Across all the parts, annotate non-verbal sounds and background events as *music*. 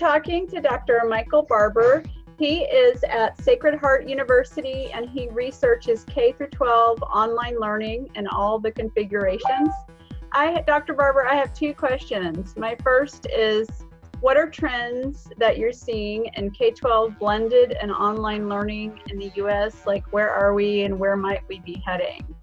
talking to Dr. Michael Barbour. He is at Sacred Heart University and he researches K through 12 online learning and all the configurations. I, Dr. Barbour, I have two questions. My first is, what are trends that you're seeing in K-12 blended and online learning in the U.S.? Like, where are we and where might we be heading?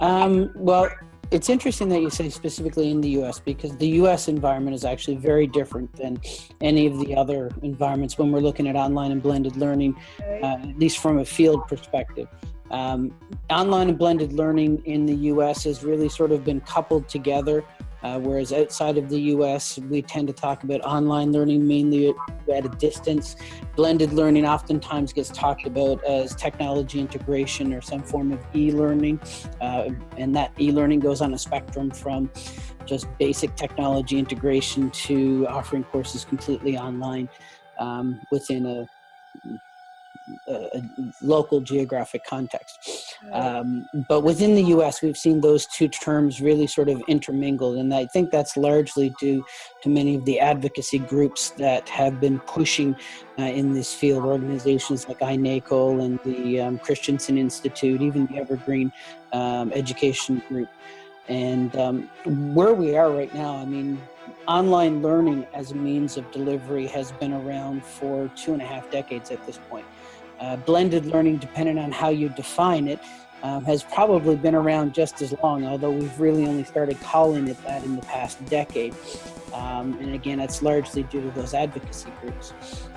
Um, well, it's interesting that you say specifically in the US because the US environment is actually very different than any of the other environments when we're looking at online and blended learning, uh, at least from a field perspective. Um, online and blended learning in the US has really sort of been coupled together uh, whereas outside of the US, we tend to talk about online learning mainly at a distance. Blended learning oftentimes gets talked about as technology integration or some form of e-learning. Uh, and that e-learning goes on a spectrum from just basic technology integration to offering courses completely online um, within a a, local geographic context. Um, but within the US, we've seen those two terms really sort of intermingled. And I think that's largely due to many of the advocacy groups that have been pushing uh, in this field, organizations like iNACOL and the um, Christensen Institute, even the Evergreen um, Education Group. And um, where we are right now, I mean, online learning as a means of delivery has been around for two and a half decades at this point. Uh, blended learning, depending on how you define it, um, has probably been around just as long, although we've really only started calling it that in the past decade. Um, and again, that's largely due to those advocacy groups.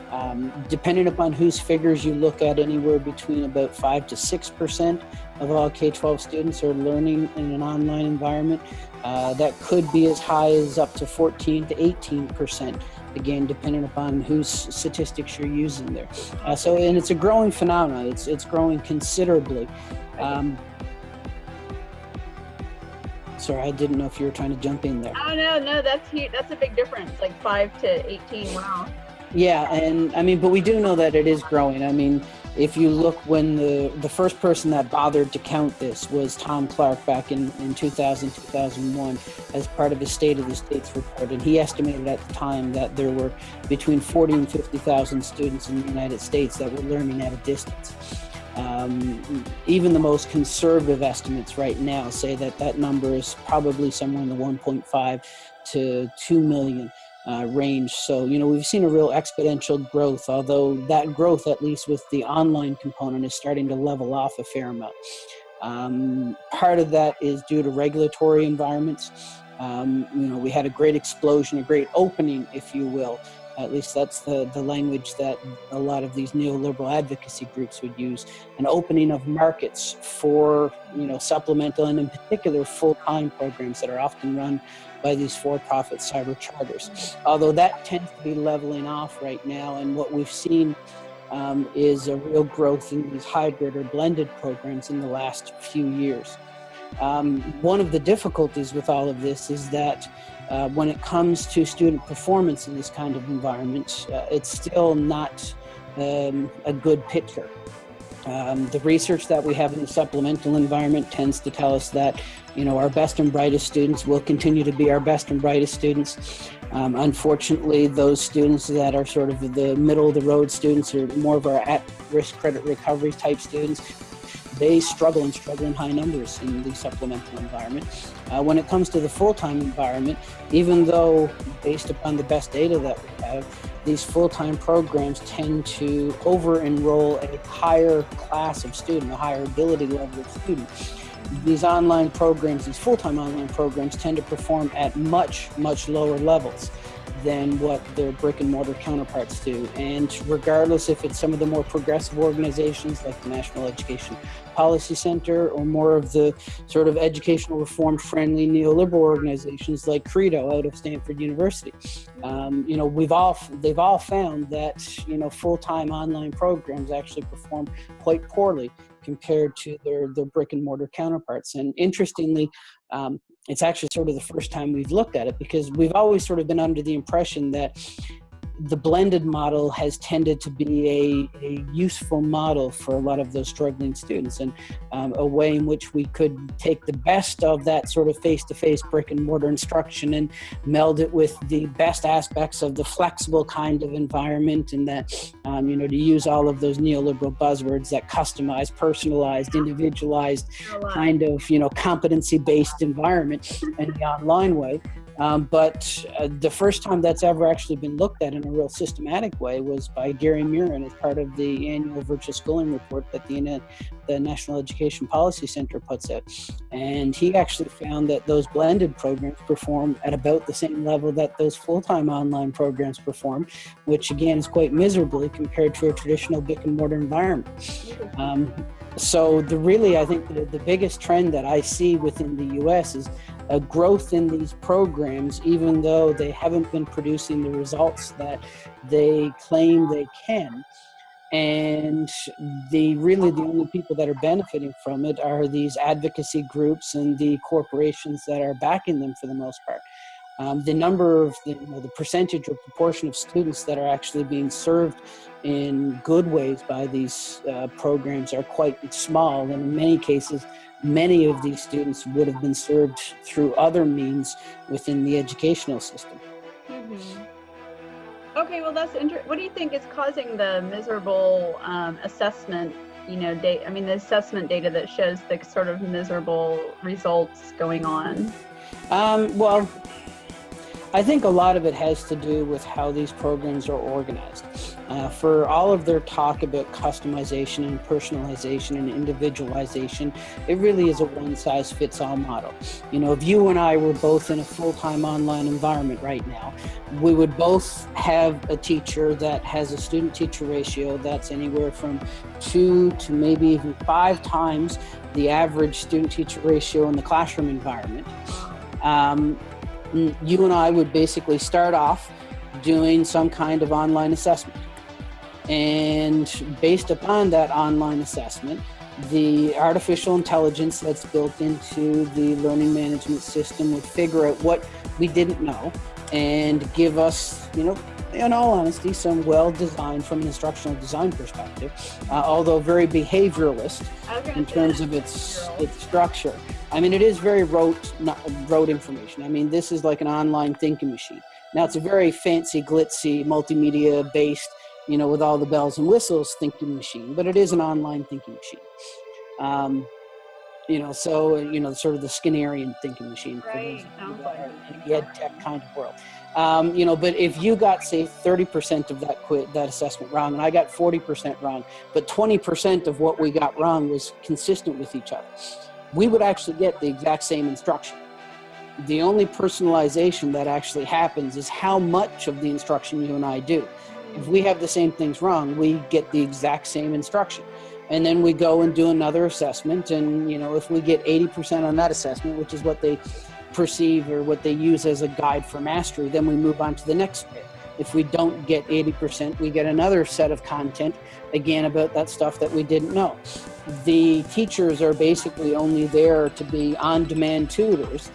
Um, depending upon whose figures you look at, anywhere between about 5 to 6% of all K-12 students are learning in an online environment. Uh, that could be as high as up to 14 to 18% again, depending upon whose statistics you're using there. Uh, so, and it's a growing phenomenon. It's, it's growing considerably. Um, sorry, I didn't know if you were trying to jump in there. Oh, no, no, that's huge. That's a big difference, like 5 to 18, wow. Yeah, and I mean, but we do know that it is growing. I mean, if you look when the, the first person that bothered to count this was Tom Clark back in, in 2000, 2001 as part of his State of the States report. And he estimated at the time that there were between 40 and 50,000 students in the United States that were learning at a distance. Um, even the most conservative estimates right now say that that number is probably somewhere in the 1.5 to 2 million uh, range. So, you know, we've seen a real exponential growth, although that growth, at least with the online component, is starting to level off a fair amount. Um, part of that is due to regulatory environments. Um, you know, we had a great explosion, a great opening, if you will. At least that's the, the language that a lot of these neoliberal advocacy groups would use. An opening of markets for, you know, supplemental and in particular full-time programs that are often run by these for-profit cyber charters. Although that tends to be leveling off right now and what we've seen um, is a real growth in these hybrid or blended programs in the last few years. Um, one of the difficulties with all of this is that uh, when it comes to student performance in this kind of environment, uh, it's still not um, a good picture. Um, the research that we have in the supplemental environment tends to tell us that, you know, our best and brightest students will continue to be our best and brightest students. Um, unfortunately, those students that are sort of the middle of the road students or more of our at-risk credit recovery type students, they struggle and struggle in high numbers in the supplemental environment. Uh, when it comes to the full-time environment, even though based upon the best data that we have, these full-time programs tend to over-enroll a higher class of student, a higher ability level of student. These online programs, these full-time online programs tend to perform at much, much lower levels than what their brick and mortar counterparts do. And regardless if it's some of the more progressive organizations like the National Education Policy Center or more of the sort of educational reform friendly neoliberal organizations like Credo out of Stanford University. Um, you know, we've all, they've all found that, you know, full-time online programs actually perform quite poorly compared to their, their brick and mortar counterparts. And interestingly, um, it's actually sort of the first time we've looked at it because we've always sort of been under the impression that the blended model has tended to be a, a, useful model for a lot of those struggling students and um, a way in which we could take the best of that sort of face-to-face brick and mortar instruction and meld it with the best aspects of the flexible kind of environment and that um, you know to use all of those neoliberal buzzwords that customized personalized individualized kind of you know competency-based environment in the online way um, but uh, the first time that's ever actually been looked at in a real systematic way was by Gary Miron as part of the annual virtual schooling report that the, the National Education Policy Center puts out. And he actually found that those blended programs perform at about the same level that those full-time online programs perform, which again is quite miserably compared to a traditional brick and mortar environment. Um, so the really, I think the, the biggest trend that I see within the U.S. is a growth in these programs, even though they haven't been producing the results that they claim they can. And the really the only people that are benefiting from it are these advocacy groups and the corporations that are backing them for the most part. Um, the number of the, you know, the percentage or proportion of students that are actually being served in good ways by these uh, programs are quite small and in many cases many of these students would have been served through other means within the educational system. Mm -hmm. Okay, well, that's interesting. What do you think is causing the miserable um, assessment? You know, date. I mean, the assessment data that shows the sort of miserable results going on. Um, well, I think a lot of it has to do with how these programs are organized. Uh, for all of their talk about customization and personalization and individualization, it really is a one-size-fits-all model. You know, if you and I were both in a full-time online environment right now, we would both have a teacher that has a student-teacher ratio that's anywhere from two to maybe even five times the average student-teacher ratio in the classroom environment. Um, you and I would basically start off doing some kind of online assessment. And based upon that online assessment, the artificial intelligence that's built into the learning management system would figure out what we didn't know and give us, you know, in all honesty, some well designed from an instructional design perspective, uh, although very behavioralist in terms of its its structure. I mean, it is very rote, not, rote information. I mean, this is like an online thinking machine. Now, it's a very fancy, glitzy, multimedia based, you know, with all the bells and whistles thinking machine, but it is an online thinking machine. Um, you know, so, you know, sort of the Skinnerian thinking machine right. those like the ed tech kind of world. Um, you know, but if you got say 30% of that quit that assessment wrong, and I got 40% wrong, but 20% of what we got wrong was consistent with each other, we would actually get the exact same instruction. The only personalization that actually happens is how much of the instruction you and I do. If we have the same things wrong, we get the exact same instruction. And then we go and do another assessment. And, you know, if we get 80% on that assessment, which is what they perceive or what they use as a guide for mastery, then we move on to the next bit. If we don't get 80%, we get another set of content, again, about that stuff that we didn't know. The teachers are basically only there to be on-demand tutors,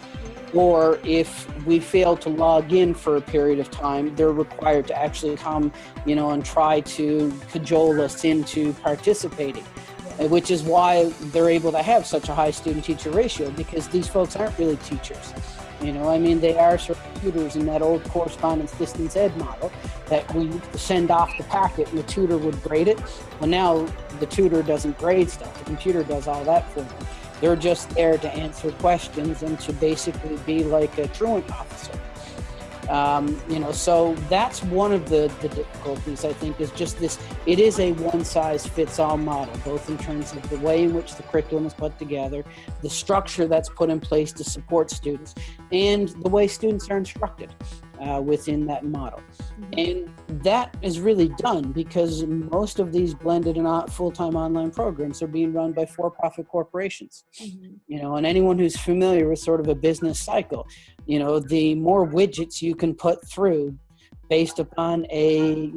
or if we fail to log in for a period of time, they're required to actually come, you know, and try to cajole us into participating which is why they're able to have such a high student-teacher ratio because these folks aren't really teachers. You know, I mean, they are sort of tutors in that old correspondence distance ed model that we send off the packet and the tutor would grade it. Well, now the tutor doesn't grade stuff. The computer does all that for them. They're just there to answer questions and to basically be like a truant officer. Um, you know, so that's one of the, the difficulties, I think, is just this, it is a one-size-fits-all model, both in terms of the way in which the curriculum is put together, the structure that's put in place to support students, and the way students are instructed uh, within that model. Mm -hmm. And that is really done because most of these blended and full-time online programs are being run by for-profit corporations. Mm -hmm. You know, and anyone who's familiar with sort of a business cycle, you know, the more widgets you can put through based upon a,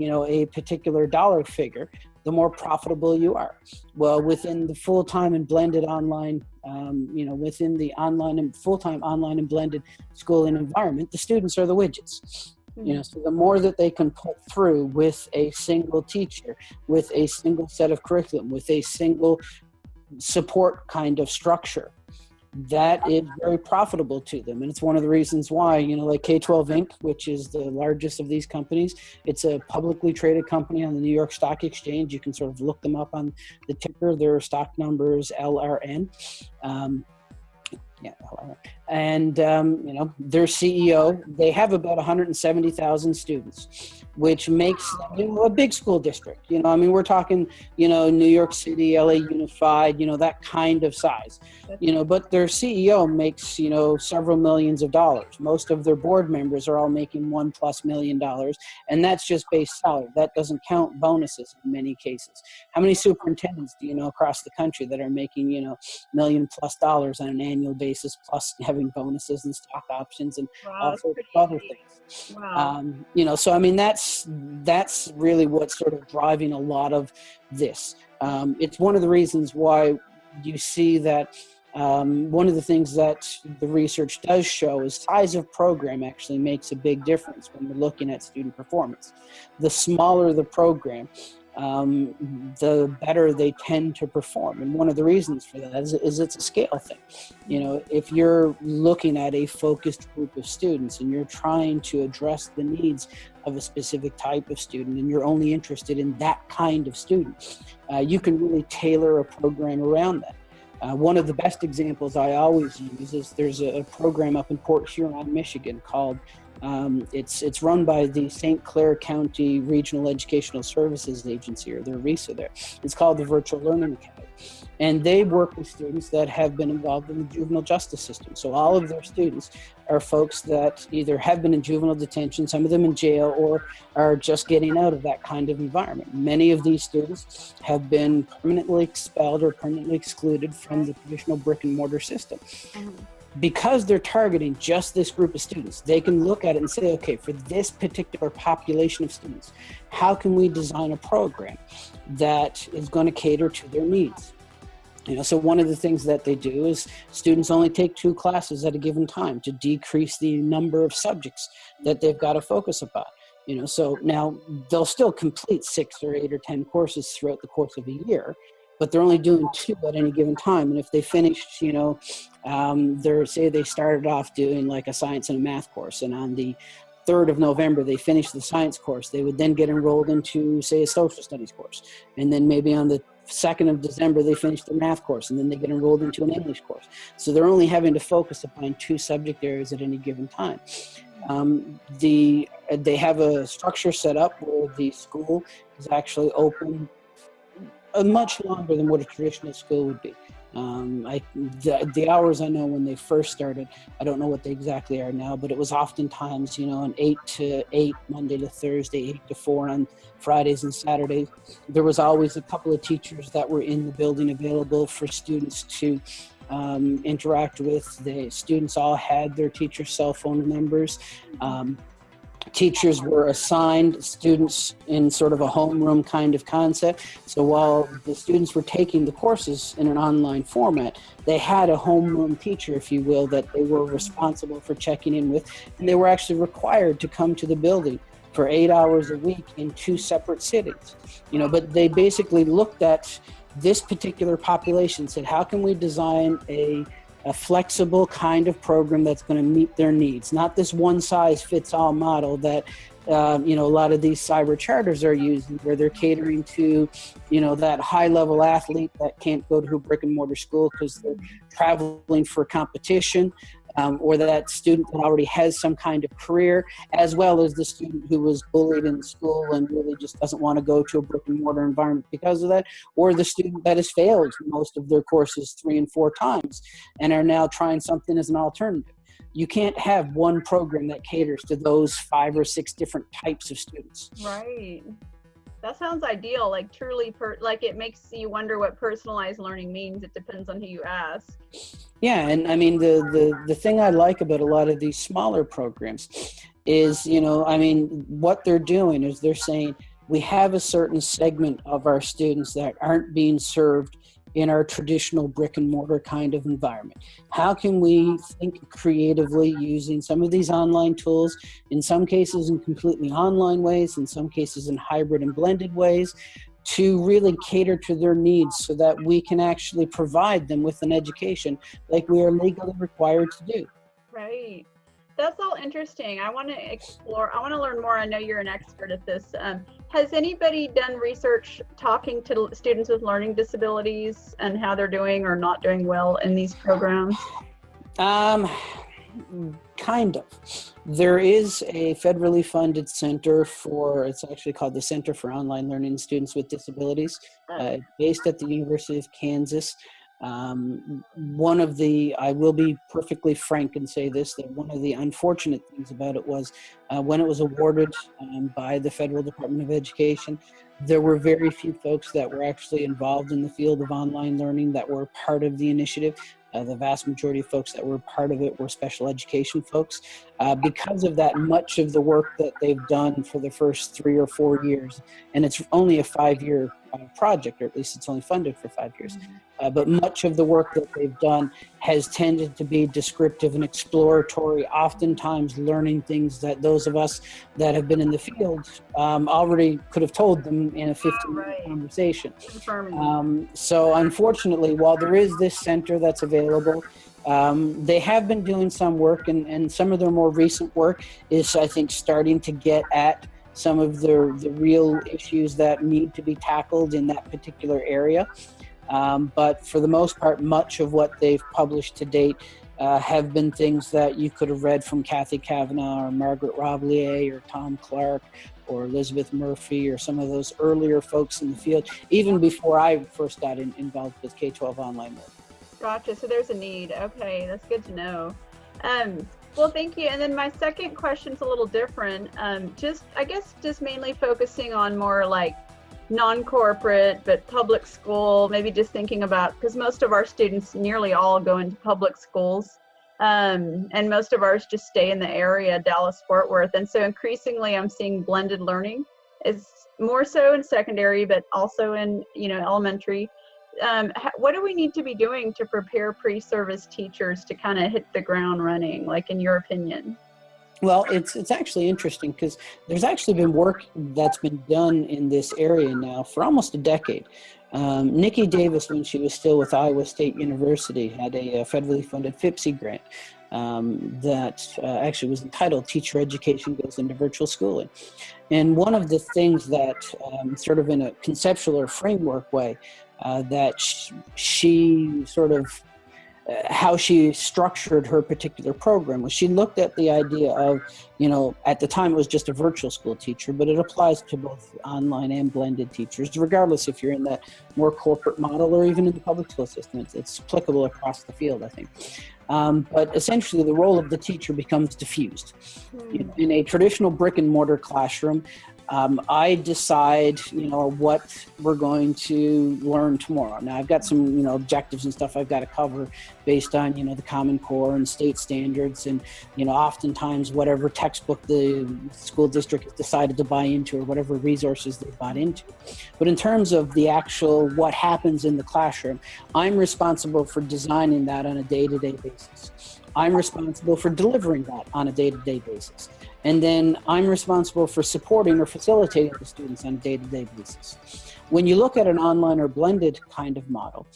you know, a particular dollar figure, the more profitable you are. Well, within the full-time and blended online um, you know, within the online and full-time online and blended schooling environment, the students are the widgets. you know so the more that they can pull through with a single teacher with a single set of curriculum with a single support kind of structure that is very profitable to them. And it's one of the reasons why you know like k12 inc which is the largest of these companies it's a publicly traded company on the new york stock exchange. You can sort of look them up on the ticker their stock numbers lrn um, yeah, and um, you know their CEO. They have about 170,000 students, which makes know, a big school district. You know, I mean, we're talking, you know, New York City, LA Unified, you know, that kind of size. You know, but their CEO makes you know several millions of dollars. Most of their board members are all making one plus million dollars, and that's just base salary. That doesn't count bonuses in many cases. How many superintendents do you know across the country that are making you know million plus dollars on an annual basis, plus having bonuses and stock options and wow, all sorts of other things. Wow. Um, you know, so I mean, that's that's really what's sort of driving a lot of this. Um, it's one of the reasons why you see that. Um, one of the things that the research does show is size of program actually makes a big difference when we're looking at student performance. The smaller the program, um, the better they tend to perform. And one of the reasons for that is, is, it's a scale thing. You know, if you're looking at a focused group of students and you're trying to address the needs of a specific type of student and you're only interested in that kind of student, uh, you can really tailor a program around that. Uh, one of the best examples I always use is there's a, a program up in Port Huron, Michigan called um, it's it's run by the St. Clair County Regional Educational Services Agency, or their RESA there. It's called the Virtual Learning Academy. And they work with students that have been involved in the juvenile justice system. So all of their students are folks that either have been in juvenile detention, some of them in jail, or are just getting out of that kind of environment. Many of these students have been permanently expelled or permanently excluded from the traditional brick and mortar system. Because they're targeting just this group of students, they can look at it and say, okay, for this particular population of students, how can we design a program that is going to cater to their needs? You know, so one of the things that they do is students only take two classes at a given time to decrease the number of subjects that they've got to focus upon. You know, so now they'll still complete six or eight or 10 courses throughout the course of a year, but they're only doing two at any given time. And if they finish, you know, um, they're say they started off doing like a science and a math course, and on the 3rd of November they finished the science course, they would then get enrolled into say a social studies course, and then maybe on the 2nd of December they finish the math course, and then they get enrolled into an English course. So they're only having to focus upon two subject areas at any given time. Um, the they have a structure set up where the school is actually open uh, much longer than what a traditional school would be. Um, I, the, the, hours I know when they first started, I don't know what they exactly are now, but it was oftentimes, you know, an 8 to 8, Monday to Thursday, 8 to 4 on Fridays and Saturdays. There was always a couple of teachers that were in the building available for students to um, interact with. The students all had their teacher's cell phone numbers. Um, teachers were assigned students in sort of a homeroom kind of concept. So while the students were taking the courses in an online format, they had a homeroom teacher, if you will, that they were responsible for checking in with, and they were actually required to come to the building for eight hours a week in two separate cities. You know, but they basically looked at this particular population, said, how can we design a a flexible kind of program that's going to meet their needs, not this one size fits all model that um, you know a lot of these cyber charters are using where they're catering to you know that high level athlete that can't go to a brick and mortar school because they're traveling for competition um, or that student that already has some kind of career, as well as the student who was bullied in school and really just doesn't want to go to a brick and mortar environment because of that, or the student that has failed most of their courses three and four times and are now trying something as an alternative. You can't have one program that caters to those five or six different types of students. Right that sounds ideal like truly per like it makes you wonder what personalized learning means it depends on who you ask. Yeah and i mean the the the thing i like about a lot of these smaller programs is you know i mean what they're doing is they're saying we have a certain segment of our students that aren't being served in our traditional brick and mortar kind of environment? How can we think creatively using some of these online tools, in some cases in completely online ways, in some cases in hybrid and blended ways, to really cater to their needs so that we can actually provide them with an education like we are legally required to do. Right. That's all interesting. I want to explore, I want to learn more. I know you're an expert at this. Um, has anybody done research talking to students with learning disabilities and how they're doing or not doing well in these programs? Um, kind of. There is a federally funded center for, it's actually called the Center for Online Learning Students with Disabilities, uh, based at the University of Kansas. Um, one of the, I will be perfectly frank and say this, that one of the unfortunate things about it was uh, when it was awarded um, by the Federal Department of Education, there were very few folks that were actually involved in the field of online learning that were part of the initiative. Uh, the vast majority of folks that were part of it were special education folks. Uh, because of that, much of the work that they've done for the first three or four years, and it's only a five-year uh, project, or at least it's only funded for five years, uh, but much of the work that they've done has tended to be descriptive and exploratory, oftentimes learning things that those of us that have been in the field um, already could have told them in a 15 minute conversation. Um, so unfortunately, while there is this center that's available, um, they have been doing some work and, and some of their more recent work is, I think, starting to get at some of the, the real issues that need to be tackled in that particular area. Um, but for the most part, much of what they've published to date uh, have been things that you could have read from Cathy Cavanaugh or Margaret Roblyer or Tom Clark or Elizabeth Murphy or some of those earlier folks in the field, even before I first got in, involved with K-12 online work. Gotcha. So there's a need. Okay, that's good to know. Um, well, thank you. And then my second question's a little different. Um, just, I guess, just mainly focusing on more like non-corporate but public school. Maybe just thinking about because most of our students, nearly all, go into public schools, um, and most of ours just stay in the area, Dallas Fort Worth. And so increasingly, I'm seeing blended learning is more so in secondary, but also in you know elementary um, what do we need to be doing to prepare pre-service teachers to kind of hit the ground running, like in your opinion? Well, it's it's actually interesting because there's actually been work that's been done in this area now for almost a decade. Um, Niki Davis, when she was still with Iowa State University, had a, a federally funded FIPSE grant um, that uh, actually was entitled Teacher Education Goes into Virtual Schooling. And one of the things that, um, sort of in a conceptual or framework way, uh, that sh she sort of uh, how she structured her particular program was she looked at the idea of you know at the time it was just a virtual school teacher but it applies to both online and blended teachers regardless if you're in that more corporate model or even in the public school system. It's, it's applicable across the field i think. Um, but essentially the role of the teacher becomes diffused. Mm. in a traditional brick and mortar classroom um, I decide, you know, what we're going to learn tomorrow. Now I've got some, you know, objectives and stuff I've got to cover based on, you know, the Common Core and state standards and, you know, oftentimes whatever textbook the school district has decided to buy into or whatever resources they bought into. But in terms of the actual what happens in the classroom, I'm responsible for designing that on a day-to-day -day basis. I'm responsible for delivering that on a day-to-day -day basis. And then I'm responsible for supporting or facilitating the students on a day-to-day -day basis. When you look at an online or blended kind of model,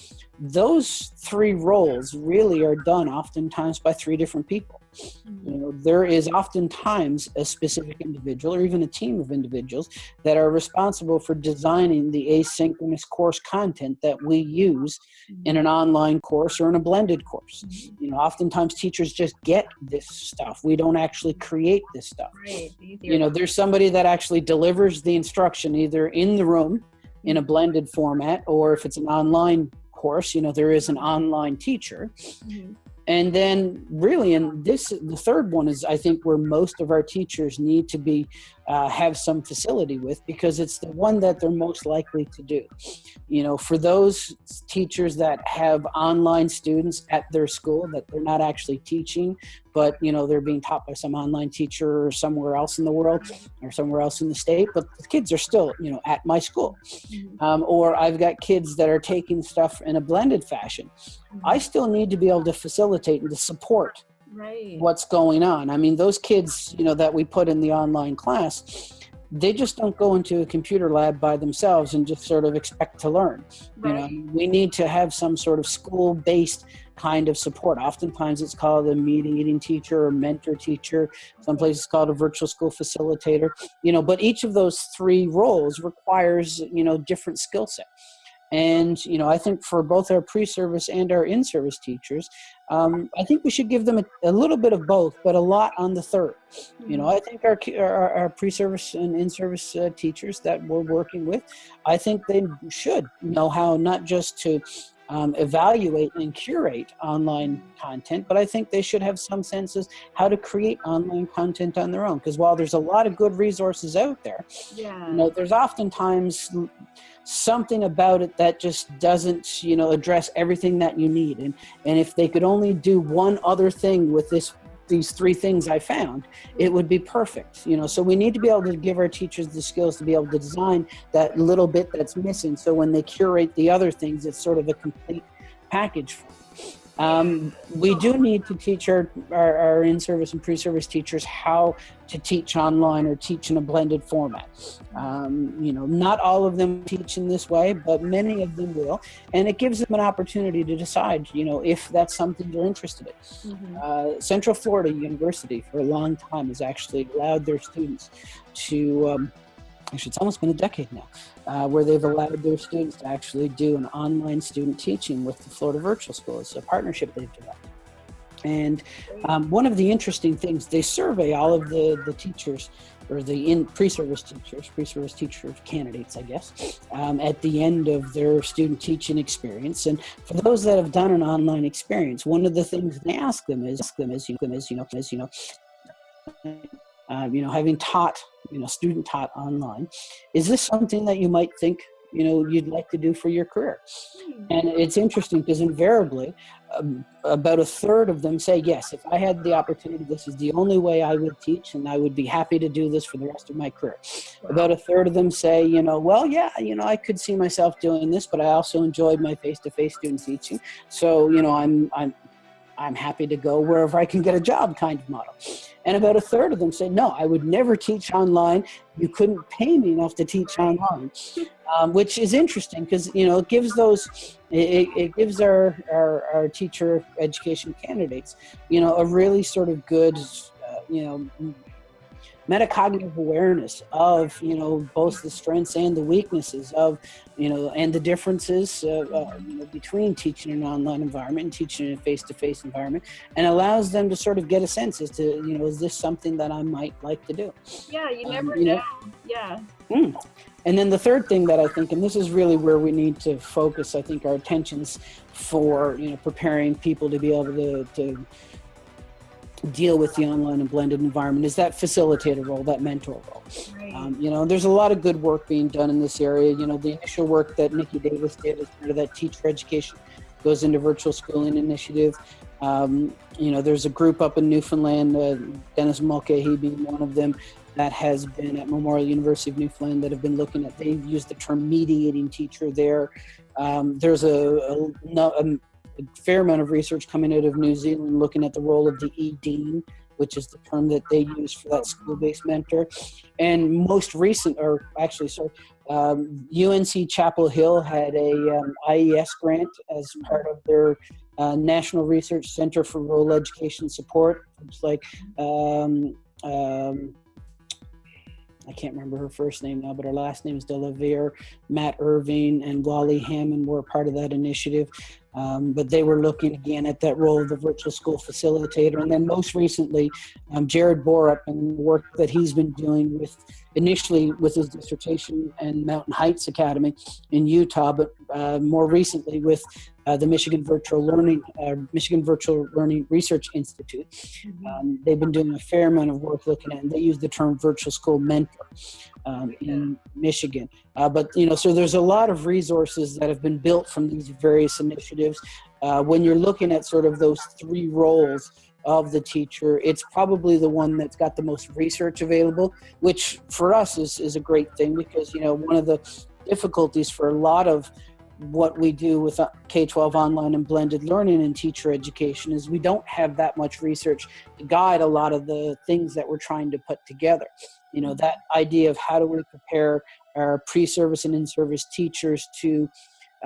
those three roles really are done oftentimes by three different people. You know, there is oftentimes a specific individual or even a team of individuals that are responsible for designing the asynchronous course content that we use in an online course or in a blended course. You know, oftentimes teachers just get this stuff. We don't actually create this stuff. Right. You know, there's somebody that actually delivers the instruction either in the room in a blended format or if it's an online course, you know, there is an online teacher. Mm -hmm and then really and this the third one is i think where most of our teachers need to be uh, have some facility with because it's the one that they're most likely to do. You know, for those teachers that have online students at their school that they're not actually teaching, but you know they're being taught by some online teacher or somewhere else in the world or somewhere else in the state, but the kids are still you know at my school. Mhm. Um, or I've got kids that are taking stuff in a blended fashion. I still need to be able to facilitate and to support Right. what's going on. I mean, those kids, you know, that we put in the online class, they just don't go into a computer lab by themselves and just sort of expect to learn. You know, we need to have some sort of school-based kind of support. Oftentimes, it's called a mediating teacher or mentor teacher. Some places it's called a virtual school facilitator. You know, but each of those three roles requires you know different skill set. And you know, I think for both our pre-service and our in-service teachers, um, I think we should give them a, a little bit of both, but a lot on the third. You know, I think our our, our pre-service and in-service uh, teachers that we're working with, I think they should know how not just to um, evaluate and curate online content, but I think they should have some senses how to create online content on their own. Because while there's a lot of good resources out there, Yeah. you know, there's oftentimes l- something about it that just doesn't, you know, address everything that you need. And and if they could only do one other thing with this these three things I found, it would be perfect. You know, so we need to be able to give our teachers the skills to be able to design that little bit that's missing. So when they curate the other things, it's sort of a complete package. Um, we do need to teach our, our, our in-service and pre-service teachers how to teach online or teach in a blended format. Um, you know, not all of them teach in this way, but many of them will, and it gives them an opportunity to decide, you know, if that's something they're interested in. Mhm. Uh, Central Florida University for a long time has actually allowed their students to, um, actually it's almost been a decade now, uh, where they've allowed their students to actually do an online student teaching with the Florida Virtual School. It's a partnership they've developed. And um, one of the interesting things, they survey all of the, the teachers or the in pre-service teachers, pre-service teacher candidates, I guess, um, at the end of their student teaching experience. And for those that have done an online experience, one of the things they ask them is, ask them is, you know, is, you know, is, you know, um, you know, having taught, you know, student taught online, is this something that you might think, you know, you'd like to do for your career? And it's interesting because invariably, um, about a third of them say, yes, if I had the opportunity, this is the only way I would teach, and I would be happy to do this for the rest of my career. About a third of them say, you know, well, yeah, you know, I could see myself doing this, but I also enjoyed my face-to-face student teaching. So, you know, I'm, I'm, I'm happy to go wherever I can get a job kind of model. And about a third of them say, no, I would never teach online. You couldn't pay me enough to teach online, *laughs* um, which is interesting because, you know, it gives those, it, it gives our, our, our teacher education candidates, you know, a really sort of good, uh, you know, metacognitive awareness of you know both the strengths and the weaknesses of you know and the differences uh, uh, you know, between teaching in an online environment and teaching in a face-to-face environment and allows them to sort of get a sense as to you know is this something that i might like to do Yeah, you Um, never you know- know. Yeah. Mm. And then the third thing that I think, and this is really where we need to focus, I think, our attentions for you know preparing people to be able to, to deal with the online and blended environment is that facilitator role, that mentor role. Right. Um, you know, there's a lot of good work being done in this area. You know, the initial work that Niki Davis did as part of that teacher education goes into virtual schooling initiative. Um, you know, there's a group up in Newfoundland, uh, Dennis Mulcahy being one of them, that has been at Memorial University of Newfoundland that have been looking at, they've used the term mediating teacher there. Um, there's a, a, no- a fair amount of research coming out of New Zealand looking at the role of the E-Dean, which is the term that they use for that school-based mentor. And most recent, or actually, sorry, um, UNC Chapel Hill had a um, IES grant as part of their uh, National Research Center for Rural Education Support. It's like, um, um, I can't remember her first name now, but her last name is de la Varre. Matt Irvin and Wally Hannum were part of that initiative. Um, but they were looking again at that role of the virtual school facilitator. And then most recently, um, Jared Borup and the work that he's been doing with initially with his dissertation and Mountain Heights Academy in Utah, but uh, more recently with uh, the Michigan Virtual Learning, uh, Michigan Virtual Learning Research Institute. Um, they've been doing a fair amount of work looking at, and they use the term virtual school mentor um, in Michigan. Uh, but you know, so there's a lot of resources that have been built from these various initiatives. Uh, when you're looking at sort of those three roles of the teacher, it's probably the one that's got the most research available, which for us is, is a great thing because, you know, one of the difficulties for a lot of what we do with uh, K-12 online and blended learning and teacher education is we don't have that much research to guide a lot of the things that we're trying to put together. You know, that idea of how do we prepare our pre-service and in-service teachers to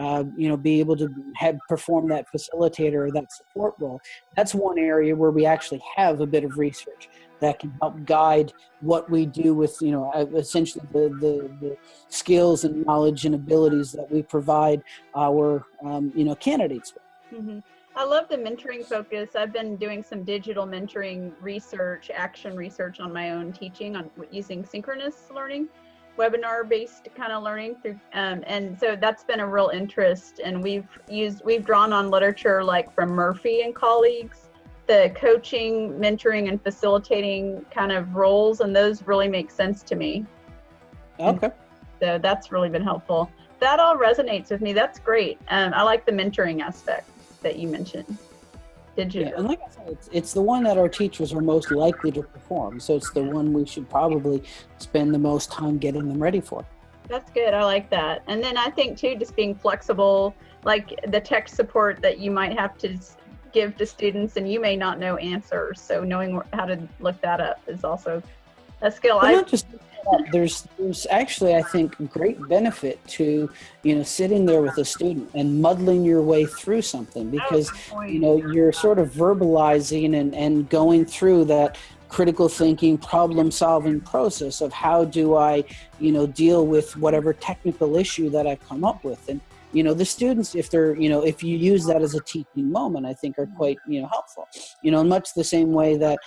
uh, you know, be able to have perform that facilitator or that support role. That's one area where we actually have a bit of research that can help guide what we do with, you know, uh, essentially the, the, the skills and knowledge and abilities that we provide our, um, you know, candidates with. Mm -hmm. I love the mentoring focus. I've been doing some digital mentoring research, action research on my own teaching on using synchronous learning webinar based kind of learning through um, and so that's been a real interest and we've used we've drawn on literature like from murphy and colleagues. The coaching mentoring and facilitating kind of roles and those really make sense to me. Okay. so that's really been helpful. That all resonates with me. That's great. Um, i like the mentoring aspect that you mentioned digital. Yeah, and like I said, it's, it's the one that our teachers are most likely to perform. So it's the one we should probably spend the most time getting them ready for. That's good. I like that. And then I think too, just being flexible, like the tech support that you might have to give to students and you may not know answers. So knowing how to look that up is also a skill. I not just there's there's actually I think great benefit to you know sitting there with a student and muddling your way through something because you know you're sort of verbalizing and and going through that critical thinking problem solving process of how do I you know deal with whatever technical issue that I've come up with. And you know the students if they're you know if you use that as a teaching moment i think are quite you know helpful. You know in much the same way that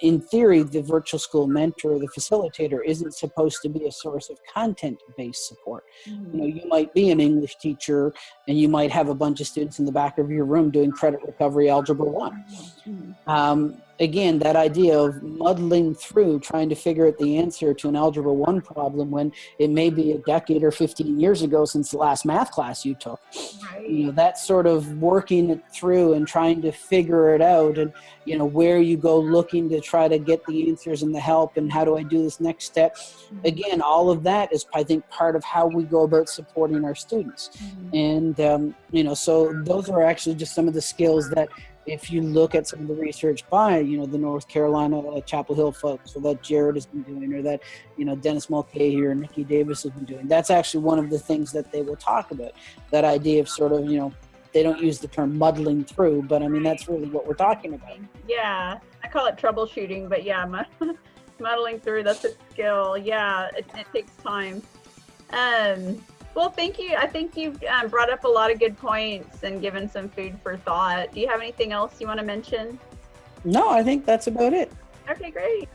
in theory, the virtual school mentor, the facilitator, isn't supposed to be a source of content-based support. Mm -hmm. You know, you might be an English teacher, and you might have a bunch of students in the back of your room doing credit recovery algebra one. Mm -hmm. um, again, that idea of muddling through trying to figure out the answer to an Algebra 1 problem when it may be a decade or 15 years ago since the last math class you took. Right. You know, that sort of working it through and trying to figure it out and, you know, where you go looking to try to get the answers and the help and how do I do this next step. Mm-hmm. Again, all of that is, I think, part of how we go about supporting our students. Mm -hmm. And, um, you know, so those are actually just some of the skills that if you look at some of the research by, you know, the North Carolina uh, Chapel Hill folks, or that Jared has been doing, or that, you know, Dennis Mulcahy or Niki Davis has been doing, that's actually one of the things that they will talk about. That idea of sort of, you know, they don't use the term muddling through, but I mean, that's really what we're talking about. Yeah, I call it troubleshooting, but yeah, *laughs* muddling through, that's a skill. Yeah, it, it takes time. Um, well, thank you. I think you've um, brought up a lot of good points and given some food for thought. Do you have anything else you want to mention? No, I think that's about it. Okay, great.